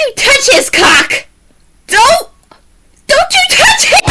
You touch his cock! Don't! Don't you touch it!